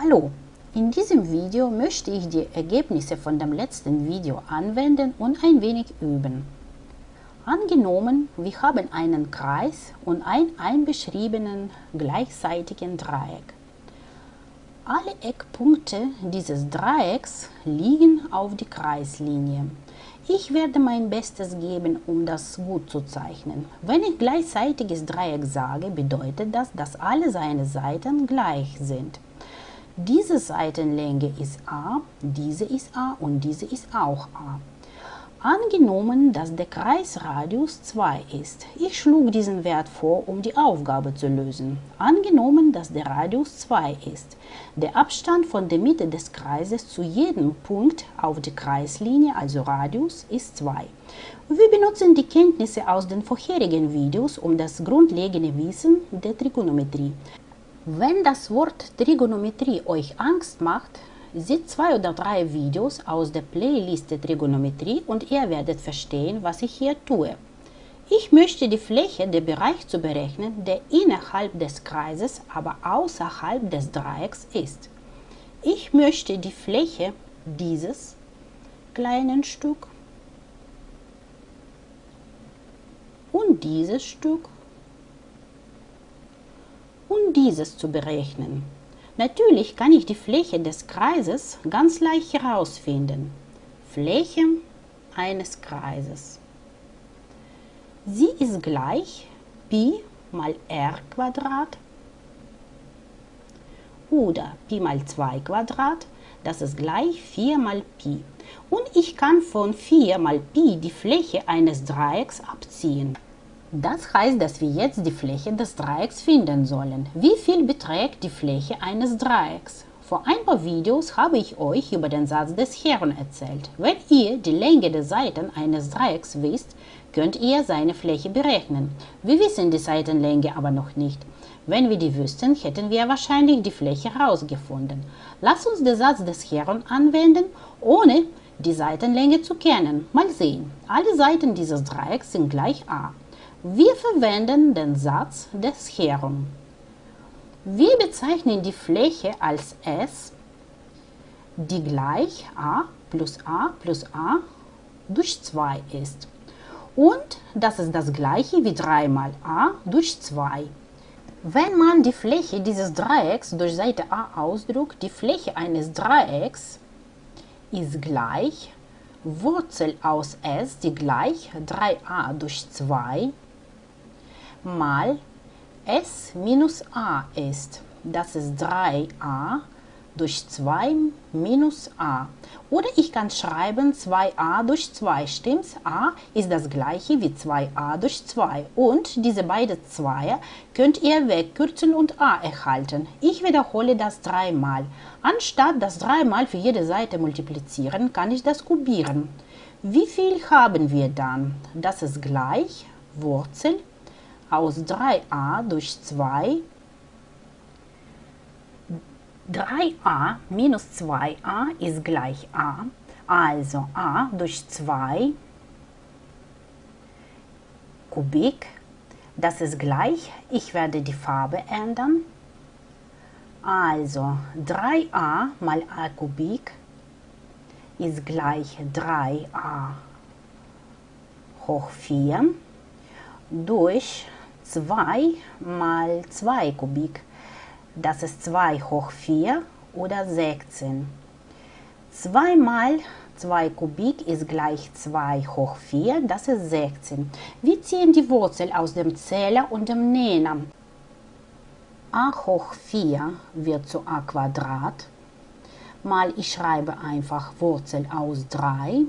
Hallo, in diesem Video möchte ich die Ergebnisse von dem letzten Video anwenden und ein wenig üben. Angenommen, wir haben einen Kreis und einen einbeschriebenen gleichseitigen Dreieck. Alle Eckpunkte dieses Dreiecks liegen auf die Kreislinie. Ich werde mein Bestes geben, um das gut zu zeichnen. Wenn ich gleichseitiges Dreieck sage, bedeutet das, dass alle seine Seiten gleich sind. Diese Seitenlänge ist a, diese ist a und diese ist auch a. Angenommen, dass der Kreisradius 2 ist. Ich schlug diesen Wert vor, um die Aufgabe zu lösen. Angenommen, dass der Radius 2 ist. Der Abstand von der Mitte des Kreises zu jedem Punkt auf der Kreislinie, also Radius, ist 2. Wir benutzen die Kenntnisse aus den vorherigen Videos um das grundlegende Wissen der Trigonometrie. Wenn das Wort Trigonometrie euch Angst macht, Seht zwei oder drei Videos aus der Playlist Trigonometrie und ihr werdet verstehen, was ich hier tue. Ich möchte die Fläche, der Bereich zu berechnen, der innerhalb des Kreises, aber außerhalb des Dreiecks ist. Ich möchte die Fläche dieses kleinen Stück und dieses Stück und dieses zu berechnen. Natürlich kann ich die Fläche des Kreises ganz leicht herausfinden. Fläche eines Kreises. Sie ist gleich Pi mal r Quadrat oder Pi mal 2 Quadrat, das ist gleich 4 mal Pi. Und ich kann von 4 mal Pi die Fläche eines Dreiecks abziehen. Das heißt, dass wir jetzt die Fläche des Dreiecks finden sollen. Wie viel beträgt die Fläche eines Dreiecks? Vor ein paar Videos habe ich euch über den Satz des Herrn erzählt. Wenn ihr die Länge der Seiten eines Dreiecks wisst, könnt ihr seine Fläche berechnen. Wir wissen die Seitenlänge aber noch nicht. Wenn wir die wüssten, hätten wir wahrscheinlich die Fläche herausgefunden. Lass uns den Satz des Herrn anwenden, ohne die Seitenlänge zu kennen. Mal sehen. Alle Seiten dieses Dreiecks sind gleich a. Wir verwenden den Satz des Herum. Wir bezeichnen die Fläche als S, die gleich a plus a plus a durch 2 ist. Und das ist das gleiche wie 3 mal a durch 2. Wenn man die Fläche dieses Dreiecks durch Seite a ausdrückt, die Fläche eines Dreiecks ist gleich Wurzel aus s, die gleich 3a durch 2 mal s minus a ist. Das ist 3a durch 2 minus a. Oder ich kann schreiben 2a durch 2, stimmt's? a ist das gleiche wie 2a durch 2 und diese beiden Zweier könnt ihr wegkürzen und a erhalten. Ich wiederhole das dreimal. Anstatt das dreimal für jede Seite multiplizieren, kann ich das kubieren. Wie viel haben wir dann? Das ist gleich Wurzel aus 3a durch 2 3a minus 2a ist gleich a, also a durch 2 Kubik, das ist gleich, ich werde die Farbe ändern, also 3a mal a Kubik ist gleich 3a hoch 4 durch 2 mal 2 Kubik. Das ist 2 hoch 4 oder 16. 2 mal 2 Kubik ist gleich 2 hoch 4, das ist 16. Wir ziehen die Wurzel aus dem Zähler und dem Nenner. a hoch 4 wird zu a Quadrat, mal ich schreibe einfach Wurzel aus 3,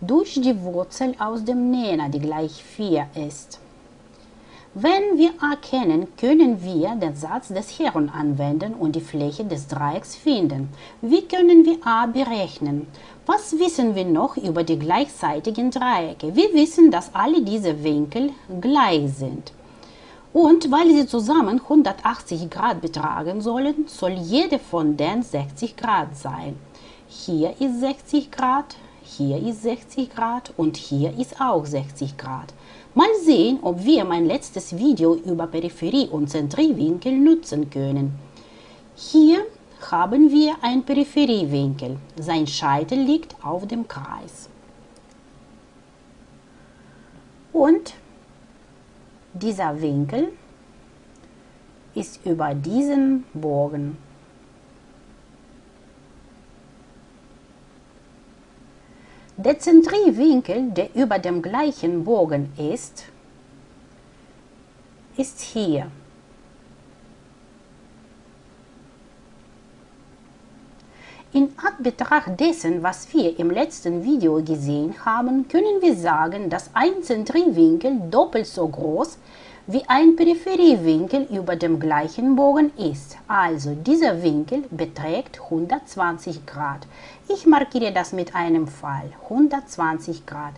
durch die Wurzel aus dem Nenner, die gleich 4 ist. Wenn wir a kennen, können wir den Satz des Herrn anwenden und die Fläche des Dreiecks finden. Wie können wir a berechnen? Was wissen wir noch über die gleichseitigen Dreiecke? Wir wissen, dass alle diese Winkel gleich sind. Und weil sie zusammen 180 Grad betragen sollen, soll jede von den 60 Grad sein. Hier ist 60 Grad, hier ist 60 Grad und hier ist auch 60 Grad. Mal sehen, ob wir mein letztes Video über Peripherie und Zentriwinkel nutzen können. Hier haben wir einen Peripheriewinkel. Sein Scheitel liegt auf dem Kreis. Und dieser Winkel ist über diesen Bogen. Der Zentriwinkel, der über dem gleichen Bogen ist, ist hier. In Anbetracht dessen, was wir im letzten Video gesehen haben, können wir sagen, dass ein Zentriwinkel doppelt so groß wie ein Peripheriewinkel über dem gleichen Bogen ist. Also dieser Winkel beträgt 120 Grad. Ich markiere das mit einem Pfeil. 120 Grad.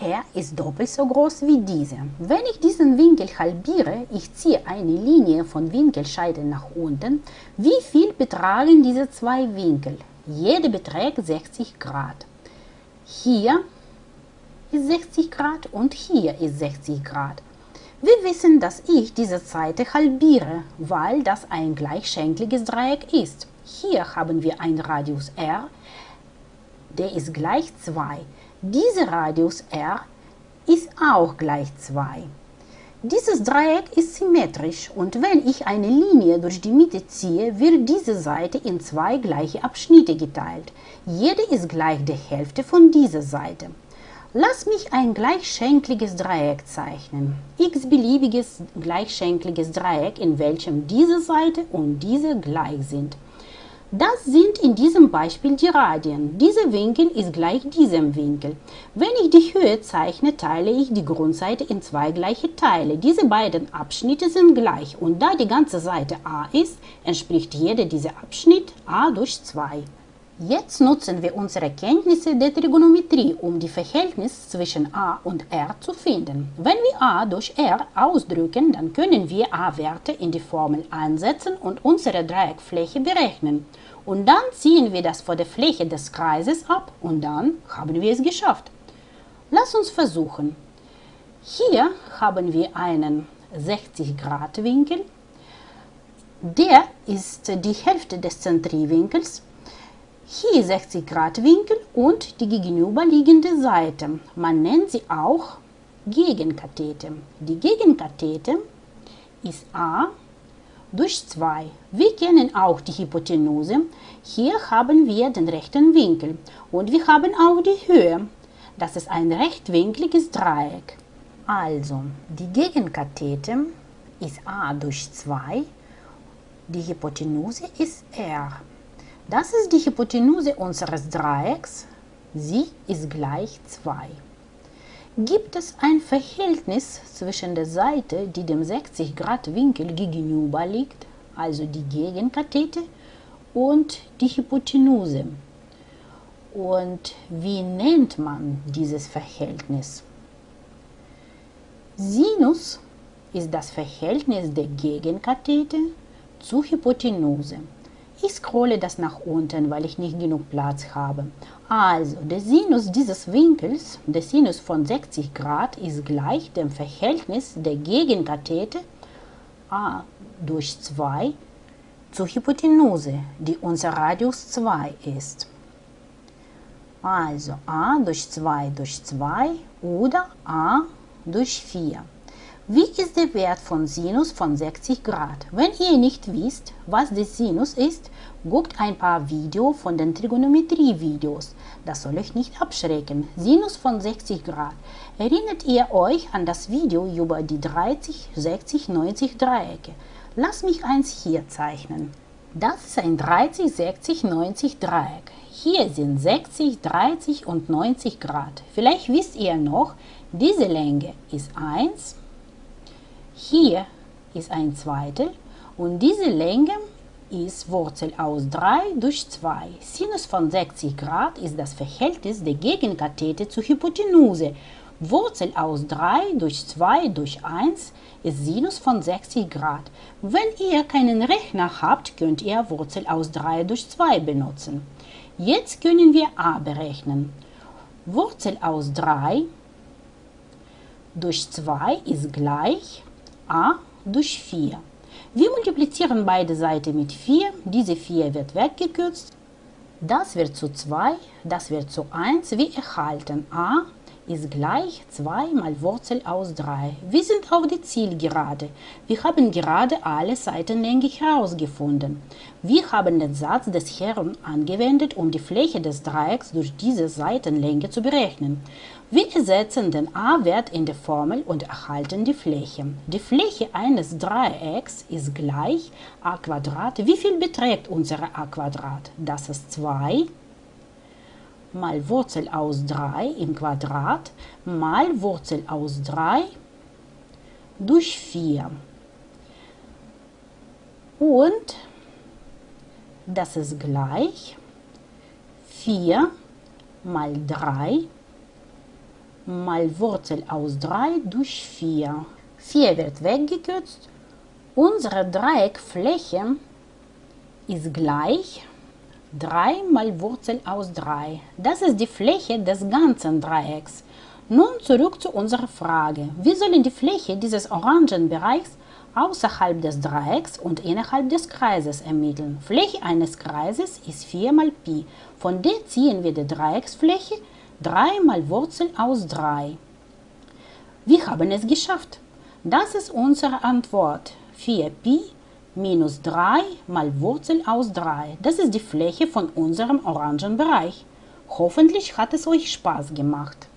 Er ist doppelt so groß wie dieser. Wenn ich diesen Winkel halbiere, ich ziehe eine Linie von Winkelscheide nach unten, wie viel betragen diese zwei Winkel? Jede beträgt 60 Grad. Hier ist 60 Grad und hier ist 60 Grad. Wir wissen, dass ich diese Seite halbiere, weil das ein gleichschenkliges Dreieck ist. Hier haben wir einen Radius r, der ist gleich 2. Dieser Radius r ist auch gleich 2. Dieses Dreieck ist symmetrisch und wenn ich eine Linie durch die Mitte ziehe, wird diese Seite in zwei gleiche Abschnitte geteilt. Jede ist gleich der Hälfte von dieser Seite. Lass mich ein gleichschenkliges Dreieck zeichnen. x-beliebiges gleichschenkliges Dreieck, in welchem diese Seite und diese gleich sind. Das sind in diesem Beispiel die Radien. Dieser Winkel ist gleich diesem Winkel. Wenn ich die Höhe zeichne, teile ich die Grundseite in zwei gleiche Teile. Diese beiden Abschnitte sind gleich und da die ganze Seite a ist, entspricht jeder dieser Abschnitt a durch 2. Jetzt nutzen wir unsere Kenntnisse der Trigonometrie, um die Verhältnis zwischen a und r zu finden. Wenn wir a durch r ausdrücken, dann können wir a-Werte in die Formel einsetzen und unsere Dreieckfläche berechnen. Und dann ziehen wir das vor der Fläche des Kreises ab und dann haben wir es geschafft. Lass uns versuchen. Hier haben wir einen 60 Grad Winkel. Der ist die Hälfte des Zentriwinkels hier 60 Grad Winkel und die gegenüberliegende Seite. Man nennt sie auch Gegenkathete. Die Gegenkathete ist a durch 2. Wir kennen auch die Hypotenuse. Hier haben wir den rechten Winkel und wir haben auch die Höhe. Das ist ein rechtwinkliges Dreieck. Also, die Gegenkathete ist a durch 2. Die Hypotenuse ist r. Das ist die Hypotenuse unseres Dreiecks. Sie ist gleich 2. Gibt es ein Verhältnis zwischen der Seite, die dem 60 Grad Winkel gegenüber liegt, also die Gegenkathete, und die Hypotenuse? Und wie nennt man dieses Verhältnis? Sinus ist das Verhältnis der Gegenkathete zur Hypotenuse. Ich scrolle das nach unten, weil ich nicht genug Platz habe. Also, der Sinus dieses Winkels, der Sinus von 60 Grad, ist gleich dem Verhältnis der Gegenkathete a durch 2 zur Hypotenuse, die unser Radius 2 ist. Also a durch 2 durch 2 oder a durch 4. Wie ist der Wert von Sinus von 60 Grad? Wenn ihr nicht wisst, was der Sinus ist, guckt ein paar Videos von den Trigonometrie-Videos. Das soll euch nicht abschrecken. Sinus von 60 Grad. Erinnert ihr euch an das Video über die 30, 60, 90 Dreiecke? Lass mich eins hier zeichnen. Das ist ein 30, 60, 90 Dreieck. Hier sind 60, 30 und 90 Grad. Vielleicht wisst ihr noch, diese Länge ist 1, hier ist ein Zweitel und diese Länge ist Wurzel aus 3 durch 2. Sinus von 60 Grad ist das Verhältnis der Gegenkathete zur Hypotenuse. Wurzel aus 3 durch 2 durch 1 ist Sinus von 60 Grad. Wenn ihr keinen Rechner habt, könnt ihr Wurzel aus 3 durch 2 benutzen. Jetzt können wir a berechnen. Wurzel aus 3 durch 2 ist gleich a durch 4. Wir multiplizieren beide Seiten mit 4. Diese 4 wird weggekürzt. Das wird zu 2, das wird zu 1. Wir erhalten a ist gleich 2 mal Wurzel aus 3. Wir sind auf die Zielgerade. Wir haben gerade alle Seitenlänge herausgefunden. Wir haben den Satz des Herrn angewendet, um die Fläche des Dreiecks durch diese Seitenlänge zu berechnen. Wir ersetzen den a-Wert in der Formel und erhalten die Fläche. Die Fläche eines Dreiecks ist gleich a. Wie viel beträgt unsere a? Das ist 2 mal Wurzel aus 3 im Quadrat mal Wurzel aus 3 durch 4. Und das ist gleich 4 mal 3 mal Wurzel aus 3 durch 4. 4 wird weggekürzt. Unsere Dreieckfläche ist gleich 3 mal Wurzel aus 3. Das ist die Fläche des ganzen Dreiecks. Nun zurück zu unserer Frage. Wir sollen die Fläche dieses orangen Bereichs außerhalb des Dreiecks und innerhalb des Kreises ermitteln. Fläche eines Kreises ist 4 mal Pi. Von der ziehen wir die Dreiecksfläche 3 mal Wurzel aus 3. Wir haben es geschafft. Das ist unsere Antwort. 4 Pi minus 3 mal Wurzel aus 3. Das ist die Fläche von unserem orangen Bereich. Hoffentlich hat es euch Spaß gemacht.